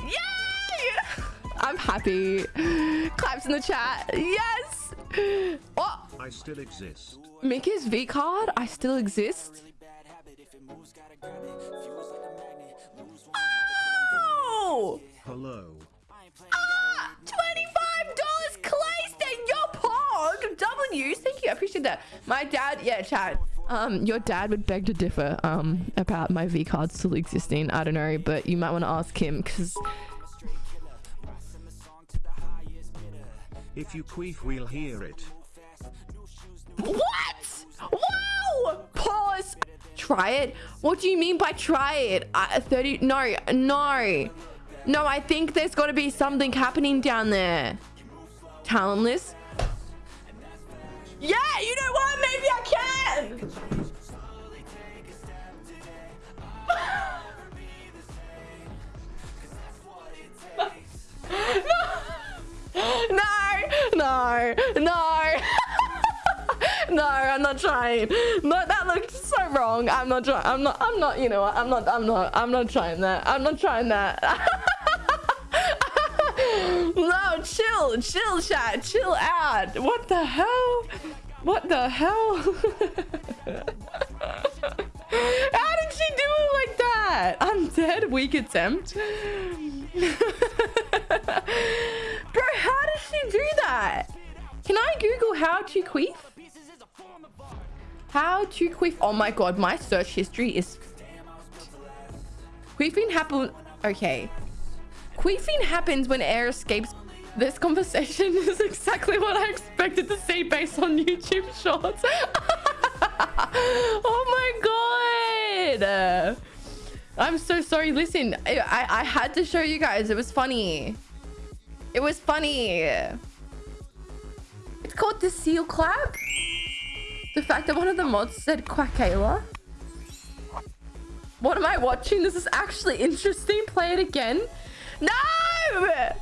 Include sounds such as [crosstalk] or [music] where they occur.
Yay! I'm happy. Claps in the chat. Yes. Oh, I still exist. Mickey's V card. I still exist. Oh! Hello. Ah, $25 Clayster, your pog. W, thank you. I appreciate that. My dad, yeah, chat. Um, your dad would beg to differ um about my V card still existing. I don't know, but you might want to ask him because If you queef, we'll hear it. What? Wow! Pause. Try it. What do you mean by try it? Uh, 30. No, no. No, I think there's got to be something happening down there. Talentless. Yeah, you know [laughs] No, no, no. [laughs] no, I'm not trying. No, that looked so wrong. I'm not trying. I'm not. I'm not. You know what? I'm not. I'm not. I'm not trying that. I'm not trying that. [laughs] no, chill, chill, chat, chill out. What the hell? What the hell? [laughs] How did she do it like that? I'm dead. Weak attempt. [laughs] Bro, how does she do that? Can I Google how to queef? How to queef? Oh my god, my search history is... Queefing happen... Okay. Queefing happens when air escapes. This conversation is exactly what I expected to see based on YouTube shorts. [laughs] oh my god. I'm so sorry. Listen, I, I, I had to show you guys. It was funny. It was funny. It's called the seal clap. The fact that one of the mods said Quackayla. What am I watching? This is actually interesting. Play it again. No!